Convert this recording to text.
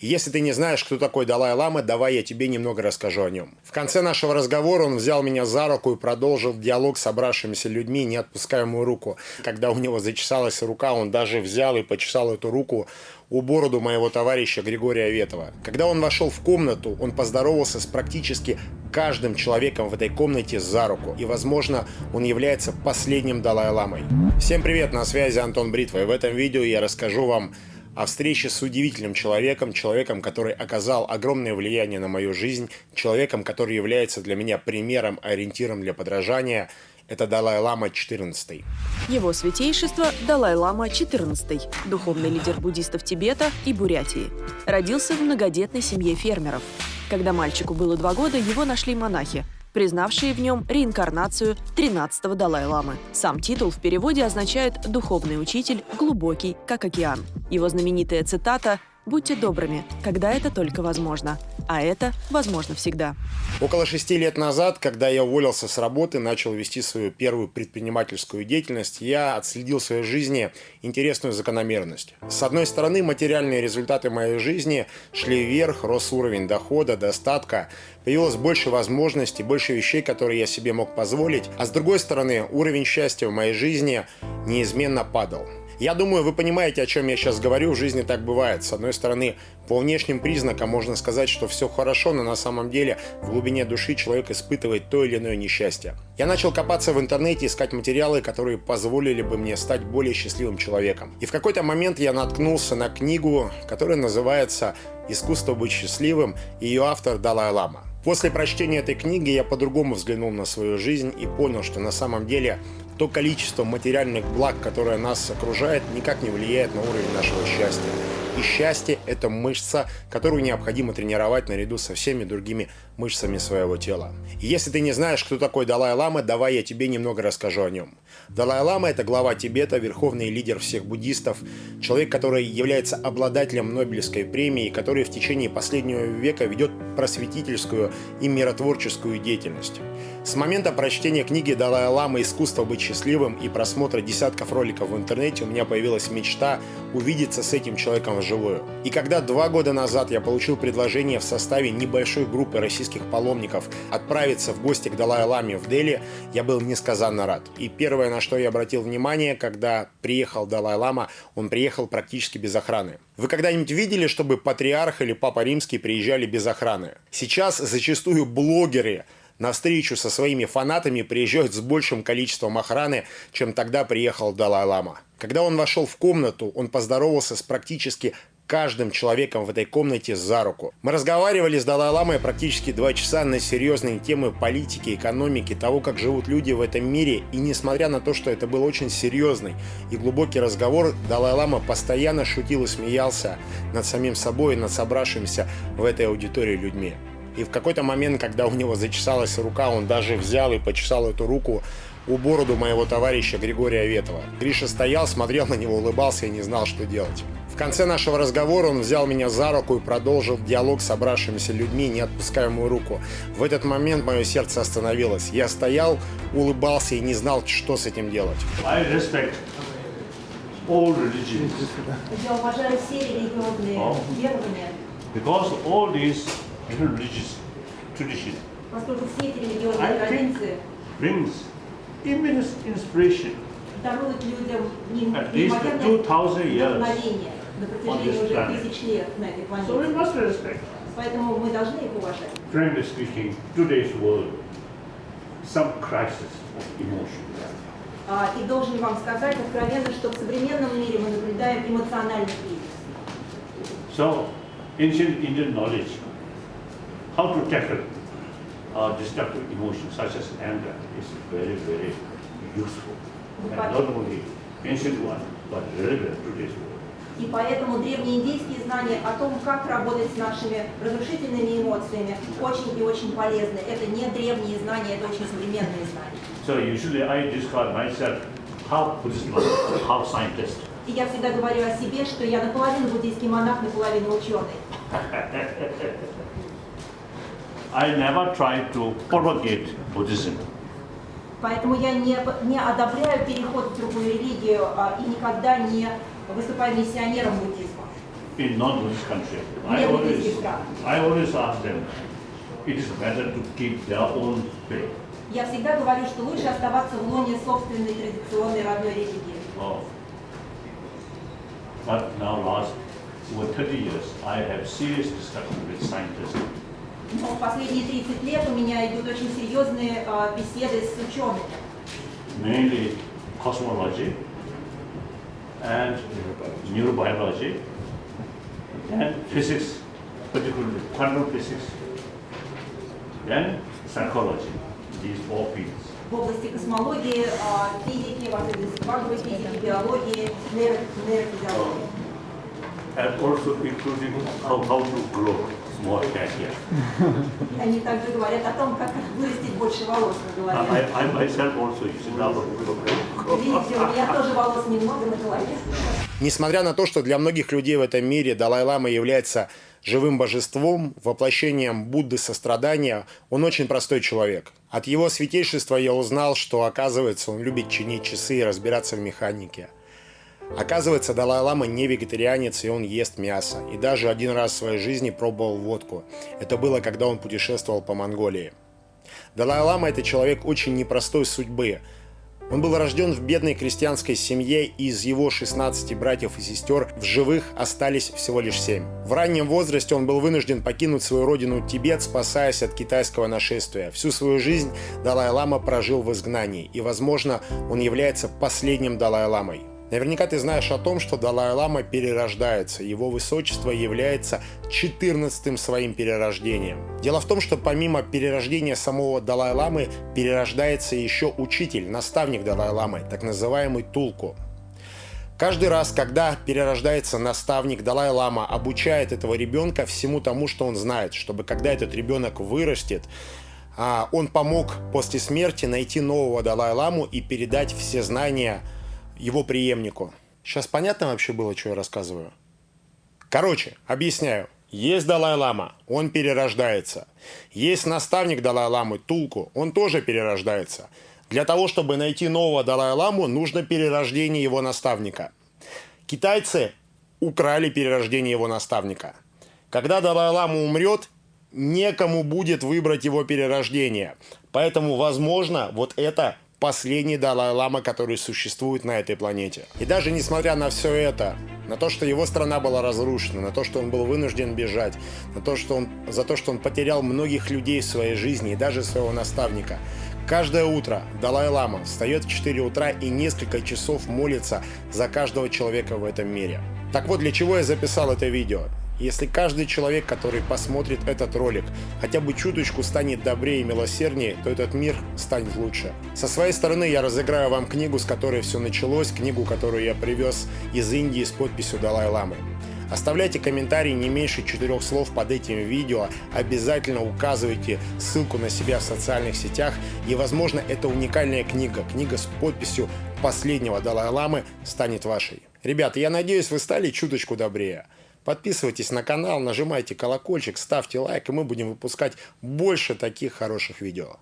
Если ты не знаешь, кто такой Далай-Лама, давай я тебе немного расскажу о нем. В конце нашего разговора он взял меня за руку и продолжил диалог с собравшимися людьми, не отпуская мою руку. Когда у него зачесалась рука, он даже взял и почесал эту руку у бороду моего товарища Григория Ветова. Когда он вошел в комнату, он поздоровался с практически каждым человеком в этой комнате за руку. И, возможно, он является последним Далай-Ламой. Всем привет, на связи Антон Бритва. И в этом видео я расскажу вам о встрече с удивительным человеком, человеком, который оказал огромное влияние на мою жизнь, человеком, который является для меня примером, ориентиром для подражания. Это Далай-Лама XIV. Его святейшество Далай-Лама XIV, духовный лидер буддистов Тибета и Бурятии. Родился в многодетной семье фермеров. Когда мальчику было два года, его нашли монахи, признавшие в нем реинкарнацию 13-го Далай-ламы. Сам титул в переводе означает «духовный учитель, глубокий, как океан». Его знаменитая цитата «Будьте добрыми, когда это только возможно». А это возможно всегда. Около шести лет назад, когда я уволился с работы, начал вести свою первую предпринимательскую деятельность, я отследил в своей жизни интересную закономерность. С одной стороны, материальные результаты моей жизни шли вверх, рос уровень дохода, достатка, появилось больше возможностей, больше вещей, которые я себе мог позволить, а с другой стороны, уровень счастья в моей жизни неизменно падал. Я думаю, вы понимаете, о чем я сейчас говорю. В жизни так бывает. С одной стороны, по внешним признакам можно сказать, что все хорошо, но на самом деле в глубине души человек испытывает то или иное несчастье. Я начал копаться в интернете, искать материалы, которые позволили бы мне стать более счастливым человеком. И в какой-то момент я наткнулся на книгу, которая называется «Искусство быть счастливым», и ее автор Далай-Лама. После прочтения этой книги я по-другому взглянул на свою жизнь и понял, что на самом деле то количество материальных благ, которое нас окружает, никак не влияет на уровень нашего счастья. И счастье – это мышца, которую необходимо тренировать наряду со всеми другими мышцами своего тела. И если ты не знаешь, кто такой Далай-Лама, давай я тебе немного расскажу о нем. Далай-Лама – это глава Тибета, верховный лидер всех буддистов, человек, который является обладателем Нобелевской премии, который в течение последнего века ведет просветительскую и миротворческую деятельность. С момента прочтения книги Далай-Лама «Искусство быть счастливым» и просмотра десятков роликов в интернете у меня появилась мечта увидеться с этим человеком вживую. И когда два года назад я получил предложение в составе небольшой группы российских паломников отправиться в гости к Далай-Ламе в Дели, я был несказанно рад. И первое, на что я обратил внимание, когда приехал Далай-Лама, он приехал практически без охраны. Вы когда-нибудь видели, чтобы патриарх или папа римский приезжали без охраны? Сейчас зачастую блогеры на встречу со своими фанатами приезжают с большим количеством охраны, чем тогда приехал Далай-Лама. Когда он вошел в комнату, он поздоровался с практически каждым человеком в этой комнате за руку. Мы разговаривали с Далай-Ламой практически два часа на серьезные темы политики, экономики, того, как живут люди в этом мире. И несмотря на то, что это был очень серьезный и глубокий разговор, Далай-Лама постоянно шутил и смеялся над самим собой и над собравшимися в этой аудитории людьми. И в какой-то момент, когда у него зачесалась рука, он даже взял и почесал эту руку у бороду моего товарища Григория Ветова. Гриша стоял, смотрел на него, улыбался и не знал, что делать. В конце нашего разговора он взял меня за руку и продолжил диалог с собравшимися людьми, не отпуская мою руку. В этот момент мое сердце остановилось. Я стоял, улыбался и не знал, что с этим делать. Я уважаю все религиозные верования. Because all these religious tradition. Поскольку все эти религиозные традиции brings immense inspiration даруют людям at least 2000 years. вдохновение на протяжении уже тысяч лет на этой So we планете. must respect. Поэтому мы должны их уважать. Frankly speaking, today's world, some crisis of emotion. А, И должен вам сказать откровенно, что в современном мире мы наблюдаем эмоциональный кризис. So, ancient Indian knowledge, how to tackle uh, destructive emotions such as anger is very, very useful. And not only ancient one, but relevant to today's world. И поэтому древние индийские знания о том, как работать с нашими разрушительными эмоциями, очень и очень полезны. Это не древние знания, это очень современные знания. So usually I describe myself half Buddhist monk, half scientist. И я всегда говорю о себе, что я наполовину буддийский монах, наполовину ученый. I never try to propagate Buddhism. Поэтому я не, не одобряю переход в другую религию а, и никогда не выступаю миссионером буддизма. in non-Buddhist country, I always. I always ask them, it is better to keep their own faith. Я всегда говорю, что лучше оставаться в лоне собственной традиционной родной религии. Oh. But now last over 30 years, I have serious discussion with scientists. Но в последние 30 лет у меня идут очень серьезные а, беседы с учеными. mainly cosmology and neurobiology and physics, particularly quantum physics, then psychology, these four fields. в области космологии, а, физики, в особенности квантовой физики, биологии, нейро- нейрофизиологии. And also including how, how to grow more hair here. И Они также говорят о том, как вырастить больше волос на голове. I, I myself also use it now. Видите, у меня тоже волос немного на голове. Несмотря на то, что для многих людей в этом мире Далай-Лама является живым божеством, воплощением Будды сострадания, он очень простой человек. От его святейшества я узнал, что, оказывается, он любит чинить часы и разбираться в механике. Оказывается, Далай-Лама не вегетарианец, и он ест мясо. И даже один раз в своей жизни пробовал водку. Это было, когда он путешествовал по Монголии. Далай-Лама – это человек очень непростой судьбы. Он был рожден в бедной крестьянской семье, и из его 16 братьев и сестер в живых остались всего лишь 7. В раннем возрасте он был вынужден покинуть свою родину Тибет, спасаясь от китайского нашествия. Всю свою жизнь Далай-Лама прожил в изгнании, и, возможно, он является последним Далай-Ламой. Наверняка ты знаешь о том, что Далай-Лама перерождается. Его высочество является 14 своим перерождением. Дело в том, что помимо перерождения самого Далай-Ламы, перерождается еще учитель, наставник Далай-Ламы, так называемый Тулку. Каждый раз, когда перерождается наставник, Далай-Лама обучает этого ребенка всему тому, что он знает, чтобы когда этот ребенок вырастет, а, он помог после смерти найти нового Далай-Ламу и передать все знания его преемнику. Сейчас понятно вообще было, что я рассказываю? Короче, объясняю. Есть Далай-Лама, он перерождается. Есть наставник Далай-Ламы, Тулку, он тоже перерождается. Для того, чтобы найти нового Далай-Ламу, нужно перерождение его наставника. Китайцы украли перерождение его наставника. Когда Далай-Лама умрет, некому будет выбрать его перерождение. Поэтому, возможно, вот это последний Далай-Лама, который существует на этой планете. И даже несмотря на все это, на то, что его страна была разрушена, на то, что он был вынужден бежать, на то, что он, за то, что он потерял многих людей в своей жизни и даже своего наставника, Каждое утро Далай-Лама встает в 4 утра и несколько часов молится за каждого человека в этом мире. Так вот, для чего я записал это видео? Если каждый человек, который посмотрит этот ролик, хотя бы чуточку станет добрее и милосерднее, то этот мир станет лучше. Со своей стороны я разыграю вам книгу, с которой все началось, книгу, которую я привез из Индии с подписью Далай-Ламы. Оставляйте комментарии не меньше четырех слов под этим видео, обязательно указывайте ссылку на себя в социальных сетях и, возможно, эта уникальная книга, книга с подписью последнего Далай-Ламы станет вашей. Ребята, я надеюсь, вы стали чуточку добрее. Подписывайтесь на канал, нажимайте колокольчик, ставьте лайк, и мы будем выпускать больше таких хороших видео.